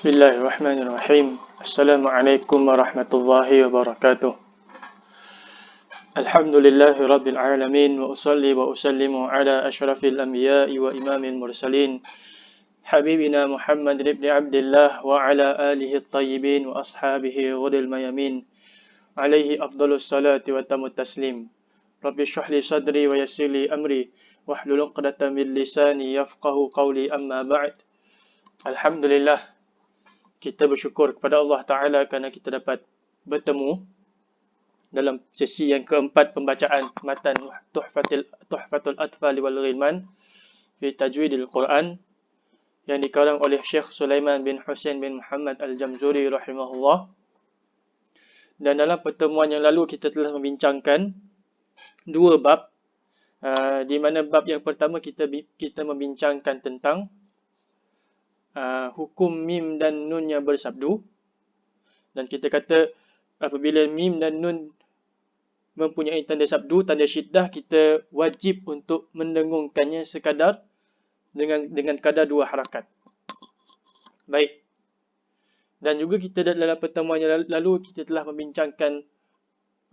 بسم الله الرحمن الرحيم السلام عليكم ورحمة الله وبركاته الحمد لله رب العالمين وأصلي وأسلم على أشرف الأنبياء وإمام المرسلين حبيبنا محمد بن عبد الله وعلى آله الطيبين وأصحابه غد الميمين عليه أفضل الصلاة وتم التسليم رب اشرح لي صدري ويسر لي أمري واحلل عقدة من لساني يفقه قولي أما بعد الحمد لله kita bersyukur kepada Allah Ta'ala kerana kita dapat bertemu dalam sesi yang keempat pembacaan matan Tuhfatul, Tuhfatul Atfal wal Ghilman fi Tajwidil Quran yang dikarang oleh Syekh Sulaiman bin Hussein bin Muhammad Al-Jamzuri rahimahullah. Dan dalam pertemuan yang lalu kita telah membincangkan dua bab uh, di mana bab yang pertama kita kita membincangkan tentang uh, hukum mim dan nun yang bersabdu. Dan kita kata apabila mim dan nun mempunyai tanda sabdu tanda syiddah kita wajib untuk mendengungkannya sekadar dengan dengan kadar dua harakat. Baik. Dan juga kita dalam pertemuan yang lalu kita telah membincangkan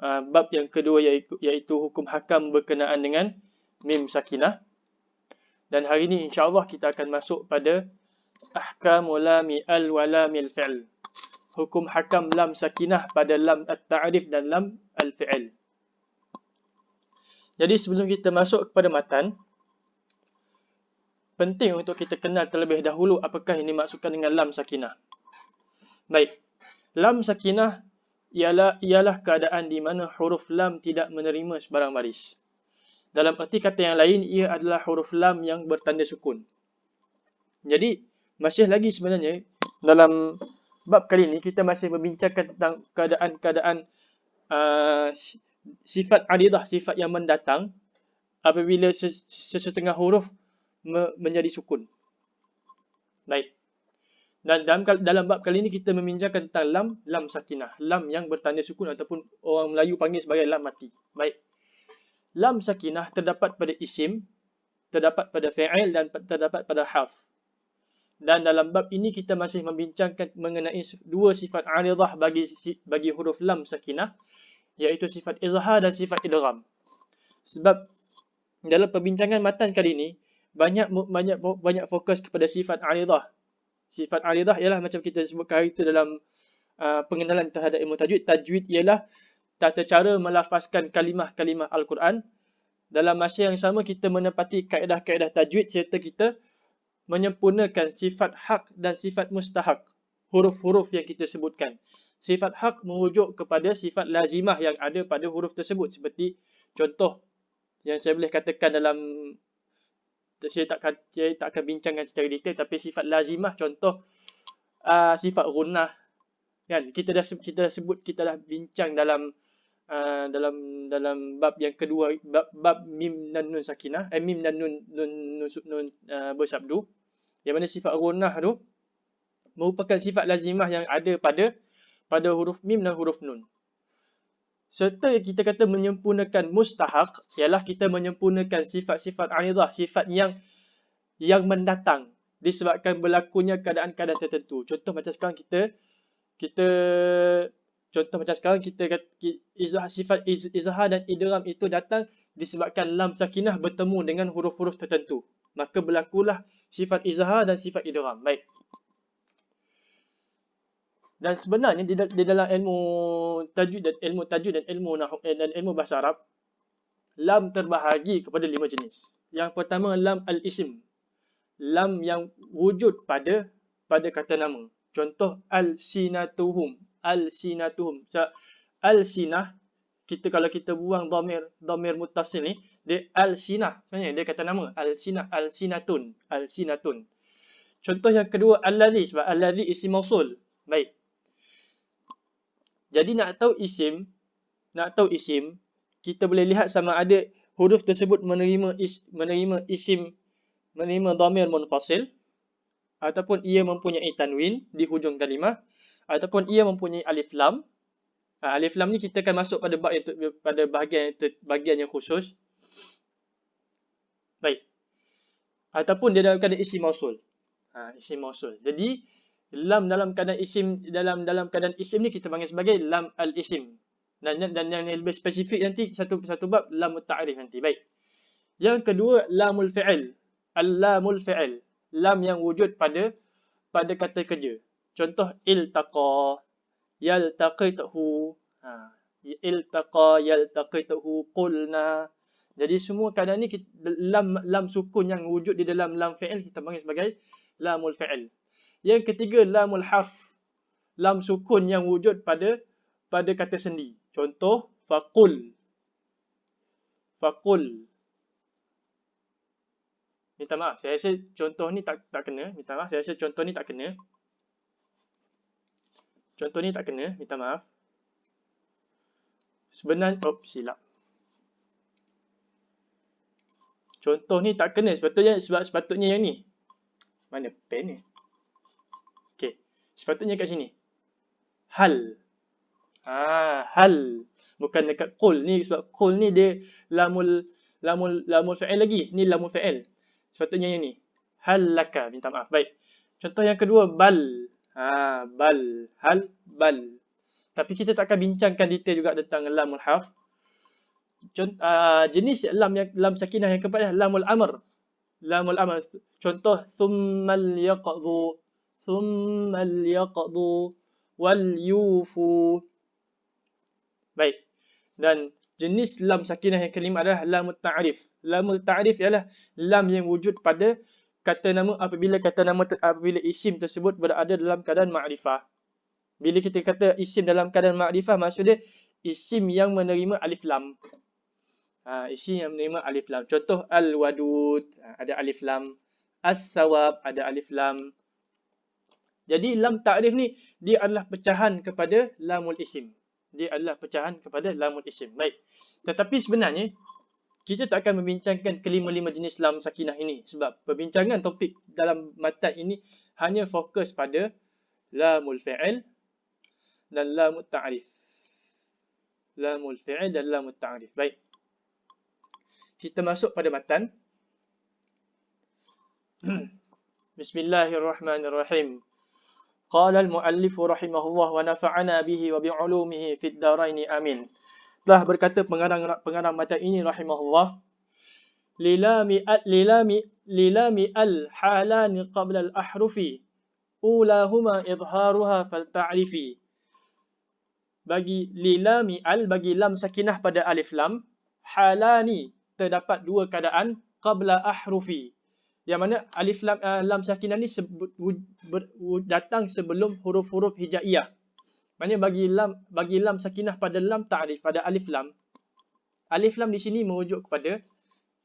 uh, bab yang kedua iaitu, iaitu hukum hakam berkenaan dengan mim sakinah. Dan hari ini insya-Allah kita akan masuk pada ahkamu lami al wa lamil fi'l. Hukum hakam lam sakinah pada lam at-ta'rif dan lam al-fi'l. Jadi sebelum kita masuk kepada matan, penting untuk kita kenal terlebih dahulu apakah ini maksudkan dengan lam sakinah. Baik. Lam sakinah ialah ialah keadaan di mana huruf lam tidak menerima sebarang baris. Dalam erti kata yang lain, ia adalah huruf lam yang bertanda sukun. Jadi, masih lagi sebenarnya dalam bab kali ini kita masih membincangkan tentang keadaan-keadaan uh, sifat aridah, sifat yang mendatang apabila sesetengah huruf menjadi sukun. Baik. Dan dalam dalam bab kali ini kita membincangkan tentang lam lam sakinah, lam yang bertanda sukun ataupun orang Melayu panggil sebagai lam mati. Baik. Lam sakinah terdapat pada isim, terdapat pada fi'il dan terdapat pada harf. Dan dalam bab ini kita masih membincangkan mengenai dua sifat aridah bagi bagi huruf lam sakinah iaitu sifat izhar dan sifat idgham. Sebab dalam perbincangan matan kali ini banyak banyak banyak fokus kepada sifat aridah. Sifat aridah ialah macam kita sebutkan itu dalam uh, pengenalan terhadap ilmu tajwid. Tajwid ialah tata cara melafazkan kalimah-kalimah Al-Quran. Dalam masa yang sama kita menepati kaedah-kaedah tajwid serta kita menyempurnakan sifat hak dan sifat mustahak. Huruf-huruf yang kita sebutkan. Sifat hak merujuk kepada sifat lazimah yang ada pada huruf tersebut. Seperti contoh yang saya boleh katakan dalam saya tak saya tak akan bincangkan secara detail tapi sifat lazimah contoh uh, sifat gunah kan kita dah kita dah sebut kita dah bincang dalam uh, dalam dalam bab yang kedua bab, bab mim dan nun sakinah eh, mim dan nun nun, nun, nun uh, bersabdu yang mana sifat gunah tu merupakan sifat lazimah yang ada pada pada huruf mim dan huruf nun. Serta kita kata menyempurnakan mustahak ialah kita menyempurnakan sifat-sifat anidah, sifat yang yang mendatang disebabkan berlakunya keadaan-keadaan tertentu. Contoh macam sekarang kita kita contoh macam sekarang kita izah sifat iz, izhar dan idgham itu datang disebabkan lam sakinah bertemu dengan huruf-huruf tertentu. Maka berlakulah sifat izhar dan sifat idgham. Baik. Dan sebenarnya di, di dalam ilmu tajwid dan ilmu tajwid dan ilmu nahwu eh, dan ilmu bahasa Arab lam terbahagi kepada lima jenis. Yang pertama lam al-ism. Lam yang wujud pada pada kata nama. Contoh al-sinatuhum. Al-sinatuhum. So, al-sinah kita kalau kita buang dhamir dhamir muttasil ni dia al-sinah. Sebenarnya dia kata nama. Al-sinah. Al-sinatun. Al-sinatun. Contoh yang kedua allazi sebab allazi isim mausul. Baik. Jadi nak tahu isim nak tahu isim kita boleh lihat sama ada huruf tersebut menerima is, menerima isim menerima dhamir munfasil ataupun ia mempunyai tanwin di hujung kalimah ataupun ia mempunyai alif lam. Ha, alif lam ni kita akan masuk pada yang pada bahagian bahagian yang khusus. Baik. Ataupun dia dalam keadaan isi mausul. Ha, isi mausul. Jadi lam dalam keadaan isim dalam dalam keadaan isim ni kita panggil sebagai lam al-isim. Dan dan yang lebih spesifik nanti satu satu bab lam ta'rif nanti. Baik. Yang kedua lamul fi'il. Al-lamul fi'il. Lam yang wujud pada pada kata kerja. Contoh iltaqa, yaltaqitahu. Ha, iltaqa, yaltaqitahu, qulna. Jadi semua keadaan ni lam lam sukun yang wujud di dalam lam fi'il kita panggil sebagai lamul fi'il. Yang ketiga lamul harf. Lam sukun yang wujud pada pada kata sendi. Contoh faqul. Faqul. Minta maaf, saya rasa contoh ni tak tak kena. Minta maaf, saya rasa contoh ni tak kena. Contoh ni tak kena, minta maaf. Sebenarnya, oh silap. Contoh ni tak kena sepatutnya sebab sepatutnya yang ni. Mana pen ni? Okey, sepatutnya kat sini. Hal. Ah, hal. Bukan dekat qul ni sebab qul ni dia lamul lamul lamul fa'il lagi. Ni lamul fa'il. Sepatutnya yang ni. Hal laka. Minta maaf. Baik. Contoh yang kedua. Bal. Ha, bal. Hal. Bal. Tapi kita tak akan bincangkan detail juga tentang lamul harf. Contoh, uh, jenis lam yang lam sakinah yang keempat adalah lamul amr. Lamul amr. Contoh. Thummal yaqdu. Thummal yaqdu. Wal yufu. Baik. Dan jenis lam sakinah yang kelima adalah lamul ta'rif. Lamul ta'rif ialah lam yang wujud pada kata nama apabila kata nama apabila isim tersebut berada dalam keadaan ma'rifah. Bila kita kata isim dalam keadaan ma'rifah maksudnya isim yang menerima alif lam. Ha, isim yang menerima alif lam. Contoh al-wadud ha, ada alif lam. As-sawab ada alif lam. Jadi lam ta'rif ni dia adalah pecahan kepada lamul isim. Dia adalah pecahan kepada lamul isim. Baik. Tetapi sebenarnya kita tak akan membincangkan kelima-lima jenis lam sakinah ini sebab perbincangan topik dalam matan ini hanya fokus pada lamul fi'il dan lamul ta'rif. Lamul fi'il dan lamul ta'rif. Baik. Kita masuk pada matan. Bismillahirrahmanirrahim. Qala al-muallif rahimahullah wa nafa'ana bihi wa bi'ulumihi fid darain amin. Telah berkata pengarang pengarang matan ini rahimahullah. Lilami lilami lilami al halan qabla al ahrufi ulahuma idharuha fal ta'rifi bagi lilami al bagi lam sakinah pada alif lam. Halani terdapat dua keadaan qabla ahrufi yang mana alif lam uh, lam sakinah ni sebut, ber, datang sebelum huruf-huruf hijaiyah Maksudnya bagi lam bagi lam sakinah pada lam ta'rif pada alif lam. Alif lam di sini merujuk kepada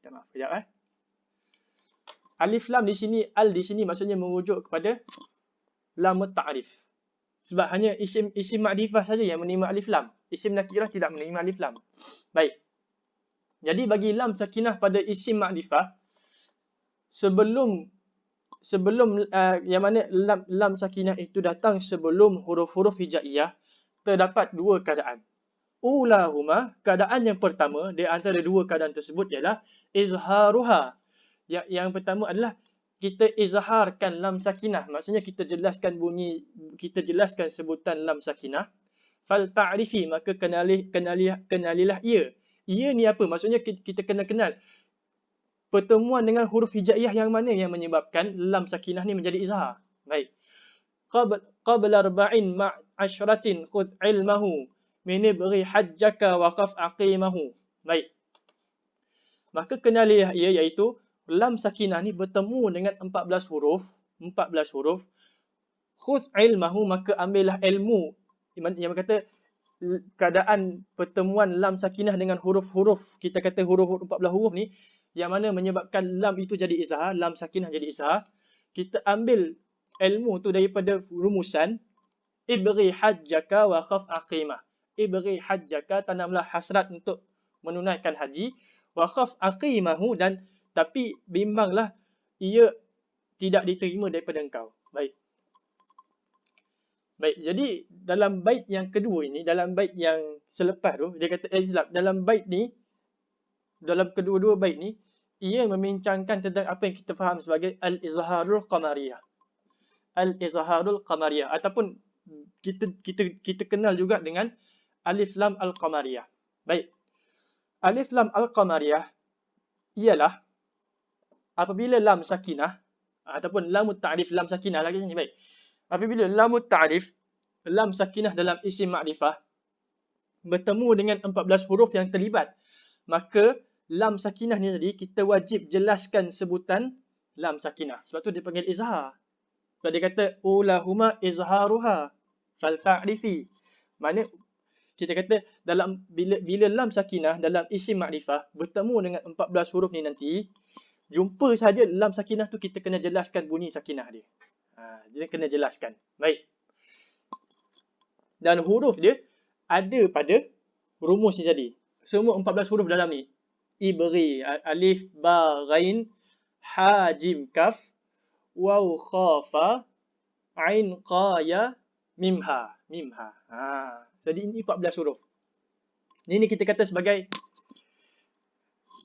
maaf kejap eh. Alif lam di sini al di sini maksudnya merujuk kepada lam ta'rif. Sebab hanya isim isim ma'rifah saja yang menerima alif lam. Isim nakirah tidak menerima alif lam. Baik. Jadi bagi lam sakinah pada isim ma'rifah sebelum sebelum uh, yang mana lam, lam sakinah itu datang sebelum huruf-huruf hijaiyah terdapat dua keadaan. Ulahuma, keadaan yang pertama di antara dua keadaan tersebut ialah izharuha. Yang, yang pertama adalah kita izharkan lam sakinah. Maksudnya kita jelaskan bunyi, kita jelaskan sebutan lam sakinah. Fal ta'rifi, maka kenali, kenali, kenalilah ia. Ia ni apa? Maksudnya kita kena kenal pertemuan dengan huruf hijaiyah yang mana yang menyebabkan lam sakinah ni menjadi izhar. Baik. Qabla arba'in ma'ashratin khudh ilmahu min ibghi hajjaka wa qaf aqimahu. Baik. Maka kenali ia iaitu lam sakinah ni bertemu dengan 14 huruf, 14 huruf. Khudh ilmahu maka ambillah ilmu. Yang kata keadaan pertemuan lam sakinah dengan huruf-huruf, kita kata huruf 14 huruf ni yang mana menyebabkan lam itu jadi izhar, lam sakinah jadi izhar, kita ambil ilmu tu daripada rumusan ibri hajjaka wa khaf aqimah. Ibri hajjaka tanamlah hasrat untuk menunaikan haji wa khaf aqimahu dan tapi bimbanglah ia tidak diterima daripada engkau. Baik. Baik, jadi dalam bait yang kedua ini, dalam bait yang selepas tu, dia kata, eh, dalam bait ni, dalam kedua-dua bait ni ia membincangkan tentang apa yang kita faham sebagai al-izharul qamariyah. al-izharul qamariyah ataupun kita kita kita kenal juga dengan alif lam al-qamariyah. Baik. Alif lam al-qamariyah ialah apabila lam sakinah ataupun lam ta'rif lam sakinah lagi sini baik. Apabila lam ta'rif lam sakinah dalam isim ma'rifah bertemu dengan 14 huruf yang terlibat maka lam sakinah ni tadi kita wajib jelaskan sebutan lam sakinah. Sebab tu dia panggil izhar. Sebab dia kata ulahuma izharuha fal ta'rifi maknanya kita kata dalam bila bila lam sakinah dalam isim ma'rifah bertemu dengan 14 huruf ni nanti jumpa saja lam sakinah tu kita kena jelaskan bunyi sakinah dia ha dia kena jelaskan baik dan huruf dia ada pada rumus ni tadi. Semua 14 huruf dalam ni. Ibri, alif, ba, ghain, ha, jim, kaf, waw, khafa, ain, qa, ya, mim, ha. Jadi ini 14 huruf. Ini kita kata sebagai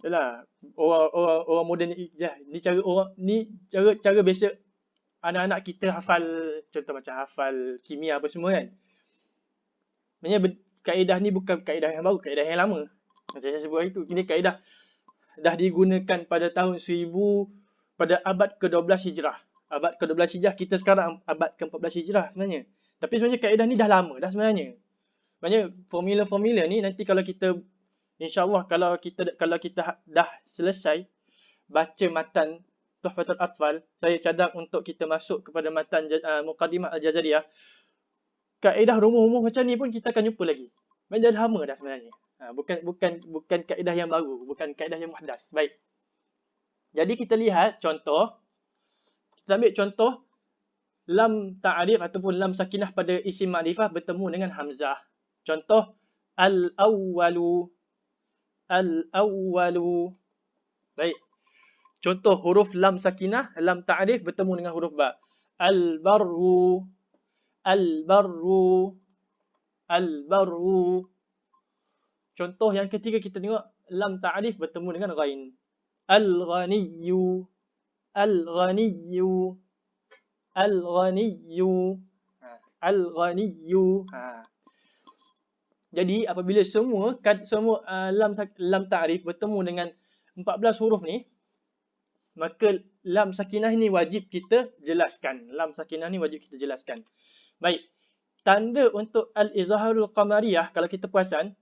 Yalah, orang orang orang moden ni ya, ni cara orang ni cara cara biasa anak-anak kita hafal contoh macam hafal kimia apa semua kan. Maksudnya kaedah ni bukan kaedah yang baru, kaedah yang lama. Macam saya sebut hari tu, ini kaedah dah digunakan pada tahun 1000 pada abad ke-12 Hijrah. Abad ke-12 Hijrah, kita sekarang abad ke-14 Hijrah sebenarnya. Tapi sebenarnya kaedah ni dah lama dah sebenarnya. Maksudnya formula-formula ni nanti kalau kita insya-Allah kalau kita kalau kita dah selesai baca matan Tuhfatul Atfal, saya cadang untuk kita masuk kepada matan uh, Muqaddimah Al-Jazariyah kaedah rumus-rumus macam ni pun kita akan jumpa lagi. Memang dah lama dah sebenarnya. Ha, bukan bukan bukan kaedah yang baru, bukan kaedah yang muhdas. Baik. Jadi kita lihat contoh. Kita ambil contoh lam ta'rif ataupun lam sakinah pada isim ma'rifah bertemu dengan hamzah. Contoh al-awwalu al-awwalu. Baik. Contoh huruf lam sakinah, lam ta'rif bertemu dengan huruf ba. Al-barru Al-barru. Al-barru. Contoh yang ketiga kita tengok lam ta'rif bertemu dengan ghain. Al-ghaniyyu. Al-ghaniyyu. Al-ghaniyyu. Ha. Al-ghaniyyu. Ha. Jadi apabila semua semua uh, lam lam ta'rif bertemu dengan 14 huruf ni maka lam sakinah ni wajib kita jelaskan. Lam sakinah ni wajib kita jelaskan. Baik. Tanda untuk al-izharul qamariyah kalau kita perasan,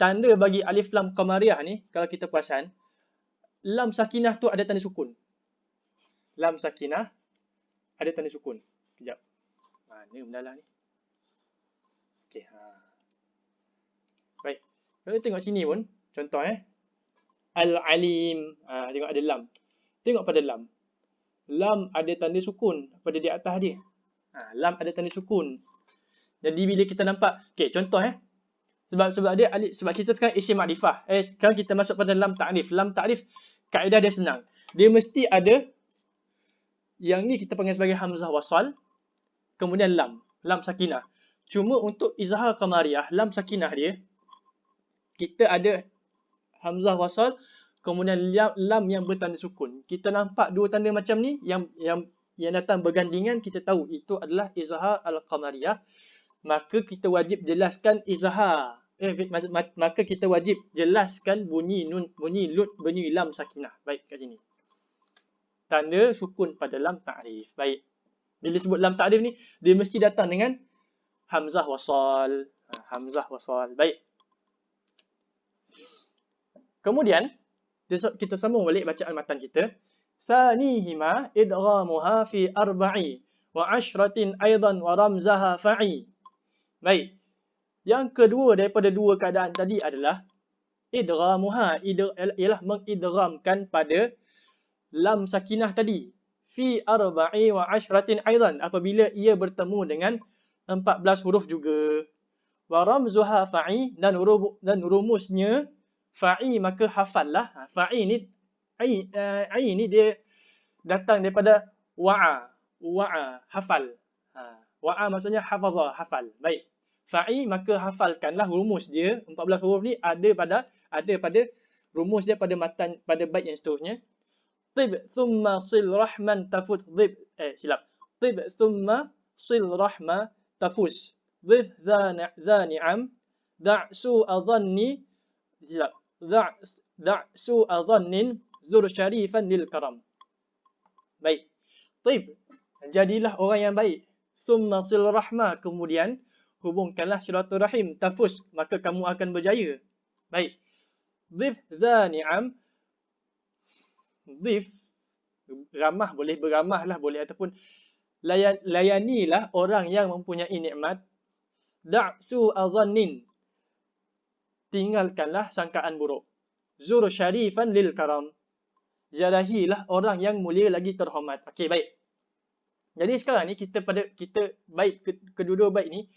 tanda bagi alif lam qamariyah ni kalau kita perasan, lam sakinah tu ada tanda sukun. Lam sakinah ada tanda sukun. Kejap. Mana mendalah ni? Okey, ha. Baik. Kalau tengok sini pun, contoh eh. Al-alim, ha, tengok ada lam. Tengok pada lam. Lam ada tanda sukun pada di atas dia. Ha, lam ada tanda sukun. Jadi bila kita nampak, okey contoh eh. Sebab sebab dia alif sebab kita sekarang isim makrifah. Eh sekarang kita masuk pada lam ta'rif. Lam ta'rif kaedah dia senang. Dia mesti ada yang ni kita panggil sebagai hamzah wasal. Kemudian lam, lam sakinah. Cuma untuk izhar qamariyah, lam sakinah dia kita ada hamzah wasal kemudian lam, yang bertanda sukun. Kita nampak dua tanda macam ni yang yang yang datang bergandingan kita tahu itu adalah izhar al-qamariyah. Maka kita wajib jelaskan izhar. Eh, maka kita wajib jelaskan bunyi nun bunyi lut bunyi lam sakinah. Baik kat sini. Tanda sukun pada lam ta'rif. Baik. Bila sebut lam ta'rif ni dia mesti datang dengan hamzah wasal. Ha, hamzah wasal. Baik. Kemudian kita sambung balik bacaan matan kita Thanihima idghamuha fi arba'i wa ashratin aidan wa ramzaha fa'i. Baik. Yang kedua daripada dua keadaan tadi adalah idghamuha ialah mengidghamkan pada lam sakinah tadi fi arba'i wa ashratin aidan apabila ia bertemu dengan 14 huruf juga. Wa ramzuha fa'i dan rumusnya fa'i maka hafallah. Ha, fa'i ni ai uh, ai ni dia datang daripada wa'a. Wa'a hafal. Ha, wa'a maksudnya hafaza hafal. Baik. Fa'i maka hafalkanlah rumus dia 14 huruf ni ada pada ada pada rumus dia pada matan pada bait yang seterusnya. Tib thumma sil rahman tafuz zib. eh silap. Tib thumma sil rahma tafuz. Dhif dha ni'am da'su adhanni silap. ذع سوء zul sharifan lil karam. baik. طيب jadilah orang yang baik. Summa sil rahma. Kemudian hubungkanlah silaturahim. Tafus. Maka kamu akan berjaya. Baik. Dhif dha ni'am dhif. Ramah. Boleh beramah lah. Boleh ataupun layan, layanilah orang yang mempunyai nikmat. Da'su adhannin. Tinggalkanlah sangkaan buruk. Zur syarifan lil karam. Ziarahilah orang yang mulia lagi terhormat. Okey, baik. Jadi sekarang ni kita pada kita baik kedua-dua baik ni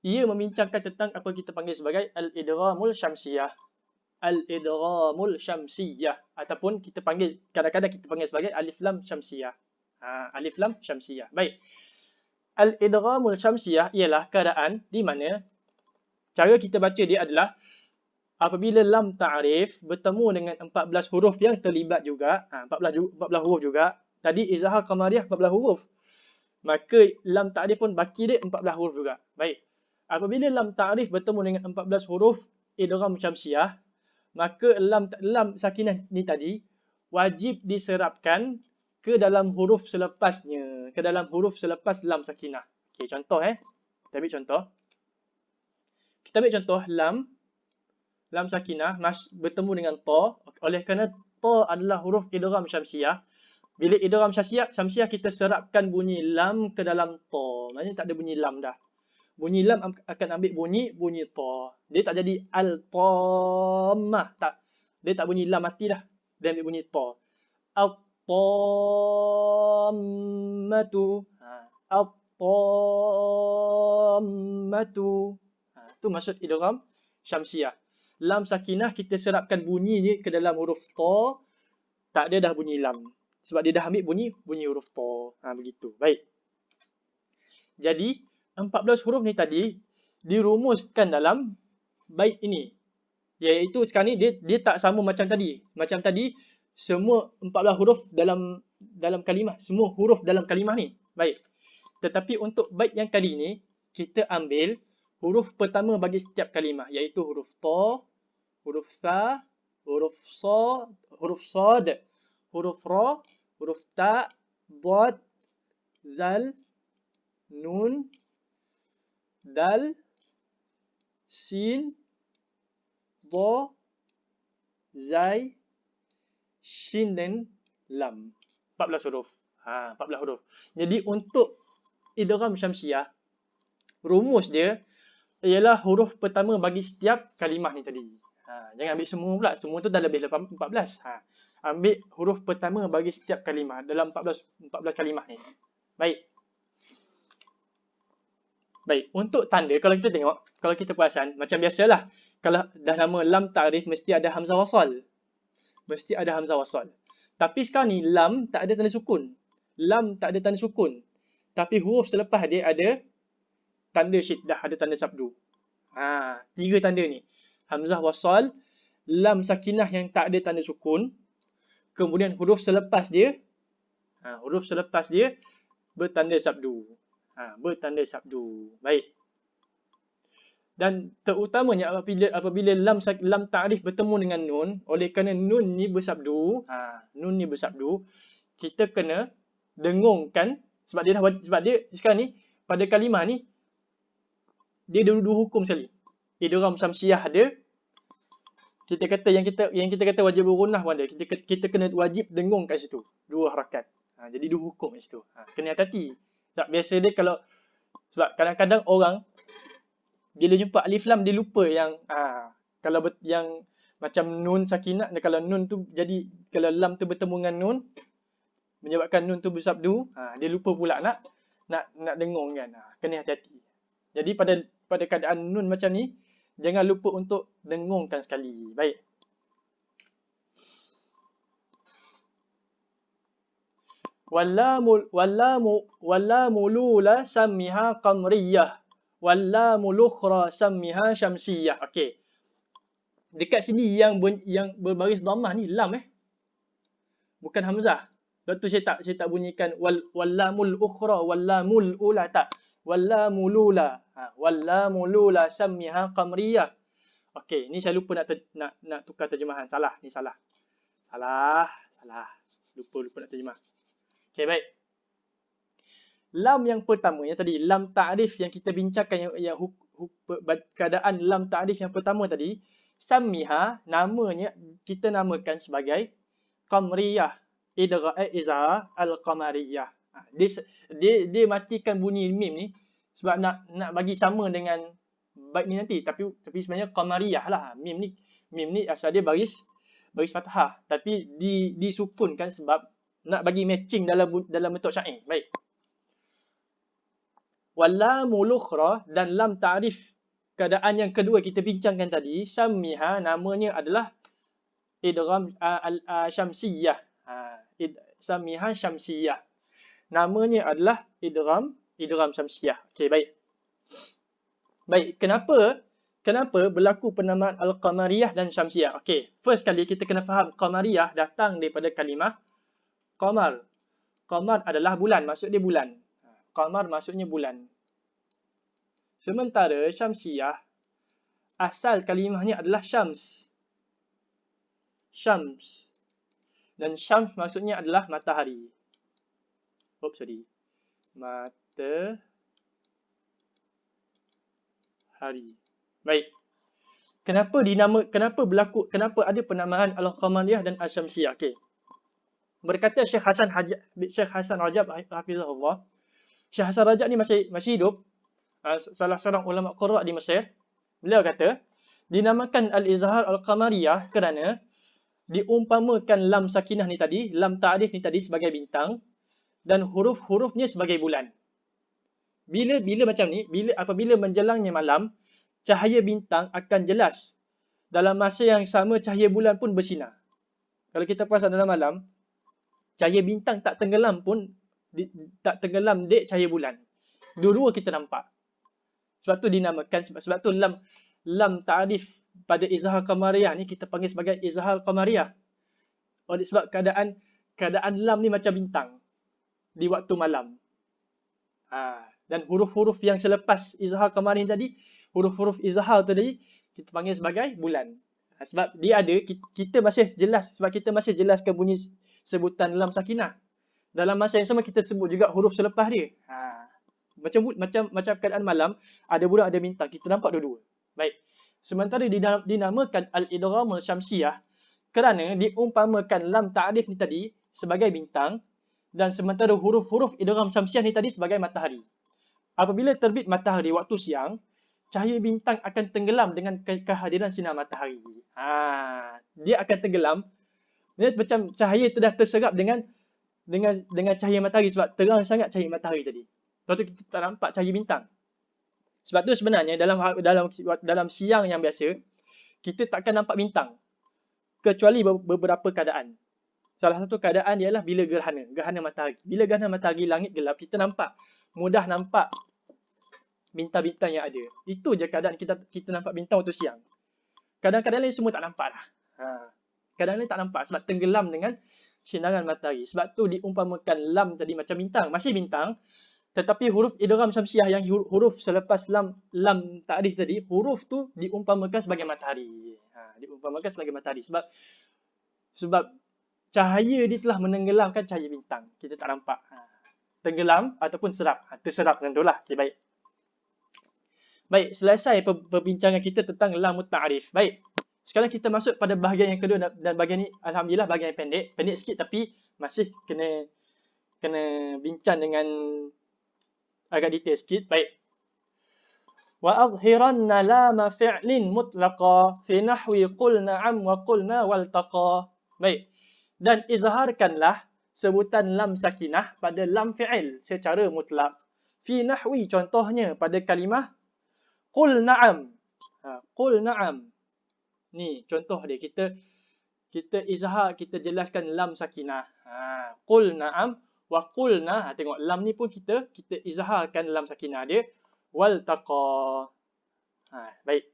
ia membincangkan tentang apa kita panggil sebagai al-idghamul syamsiyah. Al-idghamul syamsiyah ataupun kita panggil kadang-kadang kita panggil sebagai alif lam syamsiyah. Ha, alif lam syamsiyah. Baik. Al-idghamul syamsiyah ialah keadaan di mana cara kita baca dia adalah apabila lam ta'rif bertemu dengan 14 huruf yang terlibat juga, ha, 14 14 huruf juga. Tadi izhar qamariyah 14 huruf maka lam ta'rif pun baki dia 14 huruf juga. Baik. Apabila lam ta'rif bertemu dengan 14 huruf idgham syamsiah, maka lam lam sakinah ni tadi wajib diserapkan ke dalam huruf selepasnya, ke dalam huruf selepas lam sakinah. Okey, contoh eh. Kita ambil contoh. Kita ambil contoh lam lam sakinah mas bertemu dengan ta oleh kerana ta adalah huruf idgham syamsiah bila idgham syamsiah, syamsiah kita serapkan bunyi lam ke dalam ta. Maksudnya tak ada bunyi lam dah. Bunyi lam akan ambil bunyi bunyi ta. Dia tak jadi al-tammah. Tak. Dia tak bunyi lam mati dah. Dia ambil bunyi ta. Al-tammatu. Ha. Al-tammatu. Itu maksud idgham syamsiah. Lam sakinah kita serapkan bunyi ni ke dalam huruf ta. Tak ada dah bunyi lam. Sebab dia dah ambil bunyi bunyi huruf ta. Ha, begitu. Baik. Jadi, 14 huruf ni tadi dirumuskan dalam bait ini. Iaitu sekarang ni dia dia tak sama macam tadi. Macam tadi semua 14 huruf dalam dalam kalimah, semua huruf dalam kalimah ni. Baik. Tetapi untuk bait yang kali ni kita ambil huruf pertama bagi setiap kalimah iaitu huruf ta, huruf sa, huruf sa, huruf sad, huruf ra, huruf ta, bod, zal, nun, dal, sin, do, zai, shin dan lam. 14 huruf. Ha, 14 huruf. Jadi untuk idgham syamsiah, rumus dia ialah huruf pertama bagi setiap kalimah ni tadi. Ha, jangan ambil semua pula. Semua tu dah lebih 14. Ha ambil huruf pertama bagi setiap kalimah dalam 14 14 kalimah ni. Baik. Baik, untuk tanda kalau kita tengok, kalau kita perasan macam biasalah kalau dah nama lam ta'rif mesti ada hamzah wasal. Mesti ada hamzah wasal. Tapi sekarang ni lam tak ada tanda sukun. Lam tak ada tanda sukun. Tapi huruf selepas dia ada tanda syiddah, ada tanda sabdu. Ha, tiga tanda ni. Hamzah wasal, lam sakinah yang tak ada tanda sukun, kemudian huruf selepas dia ha, huruf selepas dia bertanda sabdu ha, bertanda sabdu baik dan terutamanya apabila apabila lam lam ta'rif bertemu dengan nun oleh kerana nun ni bersabdu ha, nun ni bersabdu kita kena dengungkan sebab dia dah sebab dia sekarang ni pada kalimah ni dia ada dua hukum sekali idgham samsiah ada kita kata yang kita yang kita kata wajib berunah pun ada. Kita kita kena wajib dengung kat situ. Dua harakat. Ha, jadi dua hukum kat situ. Ha, kena hati-hati. Sebab biasa dia kalau sebab kadang-kadang orang bila jumpa alif lam dia lupa yang ha, kalau bet, yang macam nun sakinah kalau nun tu jadi kalau lam tu bertemu dengan nun menyebabkan nun tu bersabdu ha, dia lupa pula nak nak nak dengung kan. Ha, kena hati-hati. Jadi pada pada keadaan nun macam ni jangan lupa untuk dengungkan sekali. Baik. Wallamu wallamu wallamu lula sammiha qamriyah wallamu lukhra sammiha syamsiyah. Okey. Dekat sini yang ber, yang berbaris dhammah ni lam eh. Bukan hamzah. Sebab tu saya tak saya tak bunyikan wal wallamul ukhra wallamul ula tak. Wallamul ula. Ha, wallamul ula sammiha qamriyah. Okey, ni saya lupa nak ter, nak nak tukar terjemahan. Salah, ni salah. Salah, salah. Lupa lupa nak terjemah. Okey, baik. Lam yang pertama yang tadi, lam ta'rif yang kita bincangkan yang, yang huk, huk, keadaan lam ta'rif yang pertama tadi, sammiha namanya kita namakan sebagai qamriyah idra eh, iza al-qamariyah. Dia, dia dia matikan bunyi mim ni sebab nak nak bagi sama dengan bait ni nanti. Tapi tapi sebenarnya qamariyah lah mim ni. Mim ni asal dia baris baris fathah tapi di disukunkan sebab nak bagi matching dalam dalam bentuk syair. Baik. Walamul ukhra dan lam ta'rif. Keadaan yang kedua kita bincangkan tadi sammiha namanya adalah idgham al syamsiyah. Ha sammiha syamsiyah namanya adalah idgham idgham syamsiyah okey baik baik kenapa kenapa berlaku penamaan al qamariyah dan syamsiyah okey first kali kita kena faham qamariyah datang daripada kalimah qamar qamar adalah bulan maksud dia bulan Qamar maksudnya bulan. Sementara Syamsiyah, asal kalimahnya adalah Syams. Syams. Dan Syams maksudnya adalah matahari. Oops, sorry. Matahari. Baik. Kenapa dinama kenapa berlaku kenapa ada penamaan Al-Qamariyah dan Asy-Syamsiyah? Okey. Berkata Syekh Hasan Hajab Syekh Hasan Rajab hafizahullah Syekh Hasan Rajab ni masih masih hidup. Uh, salah seorang ulama Qurra di Mesir. Beliau kata, dinamakan Al-Izhar Al-Qamariyah kerana diumpamakan lam sakinah ni tadi, lam ta'rif ni tadi sebagai bintang dan huruf-hurufnya sebagai bulan. Bila bila macam ni, bila apabila menjelangnya malam, cahaya bintang akan jelas. Dalam masa yang sama cahaya bulan pun bersinar. Kalau kita perasan dalam malam, cahaya bintang tak tenggelam pun di, tak tenggelam dek cahaya bulan. Dua-dua kita nampak. Sebab tu dinamakan sebab sebab tu lam lam ta'rif pada izhar qamariyah ni kita panggil sebagai izhar qamariyah. Oleh sebab keadaan keadaan lam ni macam bintang di waktu malam. Ha, dan huruf-huruf yang selepas izhar qamariyah tadi, huruf-huruf izhar tadi kita panggil sebagai bulan. Ha, sebab dia ada kita masih jelas sebab kita masih jelaskan bunyi sebutan lam sakinah dalam masa yang sama kita sebut juga huruf selepas dia. Ha. Macam macam macam keadaan malam, ada bulan ada bintang. Kita nampak dua-dua. Baik. Sementara dinamakan al-idgham al-syamsiyah kerana diumpamakan lam ta'rif ni tadi sebagai bintang dan sementara huruf-huruf idgham syamsiyah ni tadi sebagai matahari. Apabila terbit matahari waktu siang, cahaya bintang akan tenggelam dengan kehadiran sinar matahari. Ha, dia akan tenggelam. Dia macam cahaya itu dah terserap dengan dengan dengan cahaya matahari sebab terang sangat cahaya matahari tadi. Lepas tu kita tak nampak cahaya bintang. Sebab tu sebenarnya dalam dalam dalam siang yang biasa kita takkan nampak bintang kecuali beberapa keadaan. Salah satu keadaan ialah bila gerhana, gerhana matahari. Bila gerhana matahari langit gelap kita nampak mudah nampak bintang-bintang yang ada. Itu je keadaan kita kita nampak bintang waktu siang. Kadang-kadang lain semua tak nampak lah. Ha. Kadang-kadang lain tak nampak sebab tenggelam dengan sinaran matahari. Sebab tu diumpamakan lam tadi macam bintang. Masih bintang. Tetapi huruf idram syamsiah yang huruf selepas lam lam ta'rif tadi, huruf tu diumpamakan sebagai matahari. Ha, diumpamakan sebagai matahari. Sebab sebab cahaya dia telah menenggelamkan cahaya bintang. Kita tak nampak. Ha, tenggelam ataupun serap. Ha, terserap macam tu lah. Okay, baik. Baik, selesai perbincangan kita tentang lam ta'rif. Baik. Sekarang kita masuk pada bahagian yang kedua dan bahagian ni alhamdulillah bahagian yang pendek, pendek sikit tapi masih kena kena bincang dengan agak detail sikit. Baik. Wa adhiranna lama fi'lin mutlaqa fi nahwi qul na'am wa qulna wal taqa. Baik. Dan izharkanlah sebutan lam sakinah pada lam fi'il secara mutlak. Fi nahwi contohnya pada kalimah qul na'am. Ha, qul na'am. Ni contoh dia kita kita izhar kita jelaskan lam sakinah. Ha qul na'am wa qulna ha, tengok lam ni pun kita kita izharkan lam sakinah dia wal taqa. Ha baik.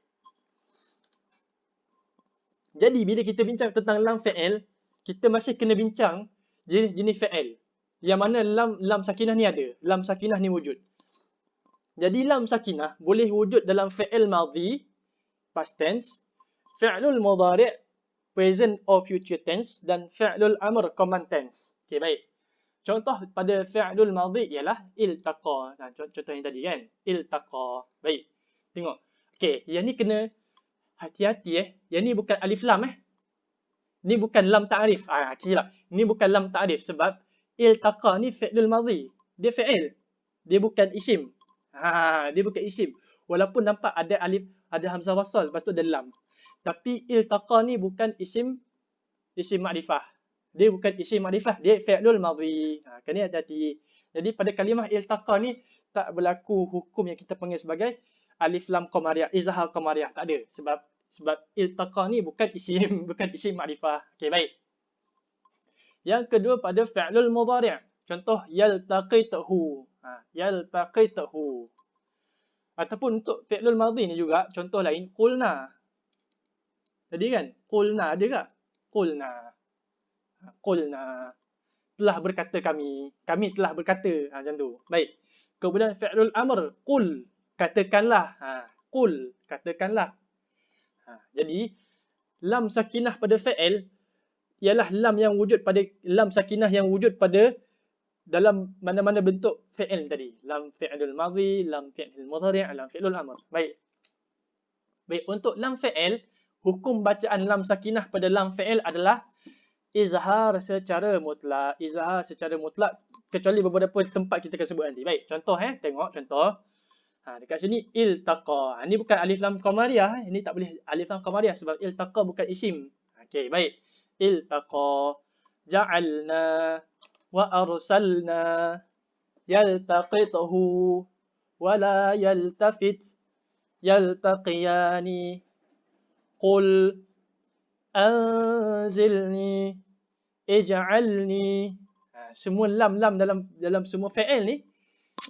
Jadi bila kita bincang tentang lam fi'il, kita masih kena bincang jenis-jenis fi'il. Yang mana lam lam sakinah ni ada. Lam sakinah ni wujud. Jadi lam sakinah boleh wujud dalam fi'il madhi, past tense, fi'lul mudhari' present or future tense dan fi'lul amr command tense. Okey, baik. Contoh pada fi'lul madhi ialah iltaqa. Nah, contoh yang tadi kan. Iltaqa. Baik. Tengok. Okey, yang ni kena hati-hati eh. Yang ni bukan alif lam eh. Ni bukan lam ta'rif. Ah, kira. Ni bukan lam ta'rif sebab iltaqa ni fi'lul madhi. Dia fi'il. Dia bukan isim. Ha, dia bukan isim. Walaupun nampak ada alif, ada hamzah wasal, lepas tu ada lam. Tapi iltaqa ni bukan isim isim ma'rifah dia bukan isim ma'rifah, dia fi'lul madhi. Ha, kena hati-hati. Jadi pada kalimah iltaqa ni tak berlaku hukum yang kita panggil sebagai alif lam qamariyah, izhar qamariyah. Tak ada sebab sebab iltaqa ni bukan isim, bukan isim ma'rifah. Okey, baik. Yang kedua pada fi'lul mudhari'. Contoh yaltaqitahu. Ha, yaltaqitahu. Ataupun untuk fi'lul madhi ni juga contoh lain qulna. Jadi kan qulna ada tak? Qulna qulna telah berkata kami kami telah berkata ha, macam tu baik kemudian fi'lul amr qul katakanlah ha qul katakanlah ha, jadi lam sakinah pada fi'il ialah lam yang wujud pada lam sakinah yang wujud pada dalam mana-mana bentuk fi'il tadi lam fi'lul madhi lam fi'lul mudhari' lam fi'lul amr baik baik untuk lam fi'il hukum bacaan lam sakinah pada lam fi'il adalah izhar secara mutlak. Izhar secara mutlak kecuali beberapa tempat kita akan sebut nanti. Baik, contoh eh, tengok contoh. Ha, dekat sini iltaqa. Ha, ini bukan alif lam qamariyah. Eh. Ini tak boleh alif lam qamariyah sebab iltaqa bukan isim. Okey, baik. Iltaqa. Ja'alna wa arsalna yaltaqituhu wa la yaltafit yaltaqiyani qul anzilni ij'alni ha, semua lam-lam dalam dalam semua fi'il ni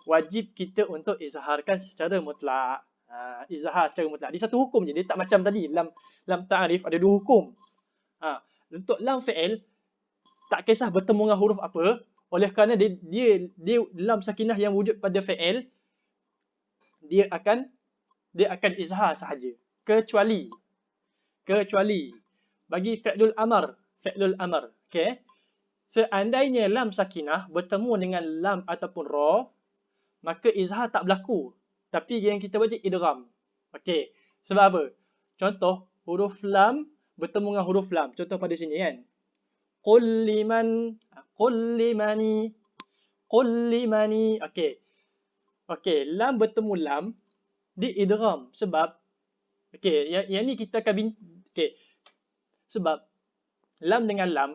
wajib kita untuk izharkan secara mutlak. Ha, izhar secara mutlak. Di satu hukum je. Dia tak macam tadi lam lam ta'rif ada dua hukum. Ha, untuk lam fi'il tak kisah bertemu dengan huruf apa oleh kerana dia, dia dia lam sakinah yang wujud pada fi'il dia akan dia akan izhar sahaja. Kecuali kecuali bagi fi'lul amr fi'lul amr Okay. Seandainya lam sakinah bertemu dengan lam ataupun ra, maka izhar tak berlaku. Tapi yang kita baca idgham. Okay. Sebab apa? Contoh, huruf lam bertemu dengan huruf lam. Contoh pada sini kan. Qul liman, qul limani, qul limani. Okay. Okay, lam bertemu lam di idgham. Sebab, okay, yang, yang ni kita akan, okay. Sebab, lam dengan lam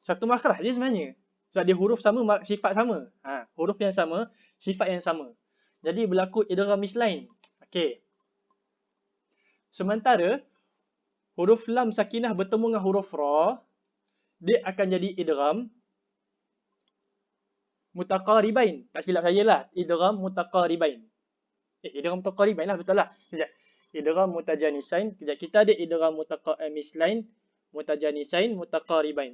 satu makhraj je sebenarnya. Sebab dia huruf sama, sifat sama. Ha, huruf yang sama, sifat yang sama. Jadi berlaku idgham mislain. Okey. Sementara huruf lam sakinah bertemu dengan huruf ra, dia akan jadi idgham mutaqaribain. Tak silap saya lah. Idgham mutaqaribain. Eh, idgham mutaqaribain lah betul lah. Sekejap. Idgham mutajanisain. Sekejap. Kita ada idgham mutaqaribain, mutajanisain, mutaqaribain.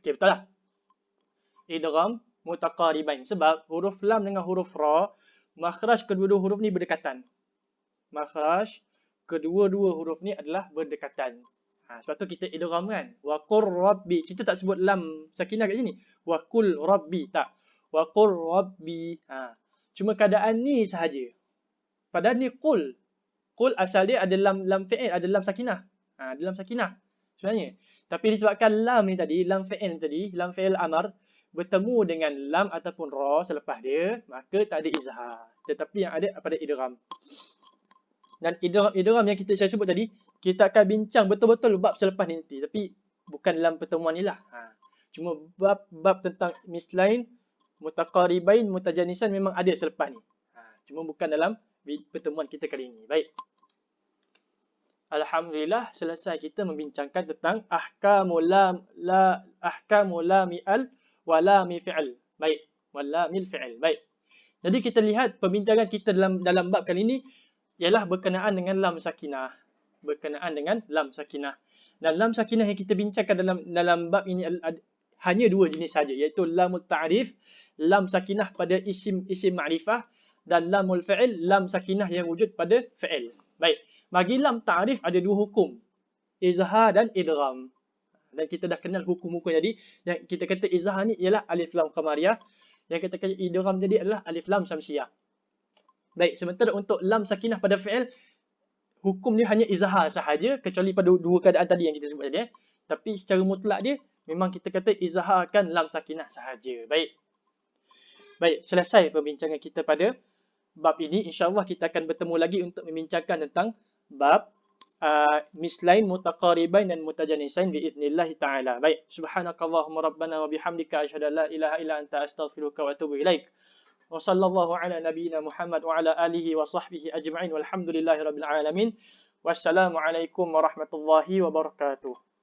Okey, betul lah. Idgham mutaqaribain. Sebab huruf lam dengan huruf ra, makhraj kedua-dua huruf ni berdekatan. Makhraj kedua-dua huruf ni adalah berdekatan. Ha, sebab tu kita idgham kan. Wa qur rabbi. Kita tak sebut lam sakinah kat sini. Wa qul rabbi. Tak. Wa qur rabbi. Ha. Cuma keadaan ni sahaja. Padahal ni qul. Qul asal dia ada lam lam fi'il, ada lam sakinah. Ha, ada lam sakinah. Sebenarnya. Tapi disebabkan lam ni tadi, lam fi'il tadi, lam fi'il amar bertemu dengan lam ataupun ra selepas dia, maka tak ada izhar. Tetapi yang ada pada idgham. Dan idgham yang kita saya sebut tadi, kita akan bincang betul-betul bab selepas ni nanti. Tapi bukan dalam pertemuan ni lah. Ha. Cuma bab-bab tentang mislain, mutaqaribain, mutajanisan memang ada selepas ni. Ha. Cuma bukan dalam pertemuan kita kali ini. Baik. Alhamdulillah selesai kita membincangkan tentang ahkamul lam la ahkamul lam al wa lam fi'l. Baik, wa lam fi'l. Baik. Jadi kita lihat perbincangan kita dalam dalam bab kali ini ialah berkenaan dengan lam sakinah. Berkenaan dengan lam sakinah. Dan lam sakinah yang kita bincangkan dalam dalam bab ini hanya dua jenis saja iaitu lamul ta'rif, lam sakinah pada isim isim ma'rifah dan lamul fi'il, lam sakinah yang wujud pada fi'il. Baik. Bagi lam ta'rif ada dua hukum. Izhar dan idgham. Dan kita dah kenal hukum-hukum jadi yang kita kata izhar ni ialah alif lam qamariyah. Yang kita kata idgham jadi adalah alif lam samsiyah. Baik, sementara untuk lam sakinah pada fi'il hukum dia hanya izhar sahaja kecuali pada dua keadaan tadi yang kita sebut tadi eh. Tapi secara mutlak dia memang kita kata izharkan lam sakinah sahaja. Baik. Baik, selesai perbincangan kita pada bab ini. InsyaAllah kita akan bertemu lagi untuk membincangkan tentang bab uh, mislain mutaqaribain dan mutajanisain biiznillah ta'ala. Baik, subhanakallahumma rabbana wa bihamdika asyhadu la ilaha illa anta astaghfiruka wa atubu ilaik. Wa sallallahu ala nabiyyina Muhammad wa ala alihi wa sahbihi ajma'in walhamdulillahi rabbil alamin. Wassalamualaikum warahmatullahi wabarakatuh.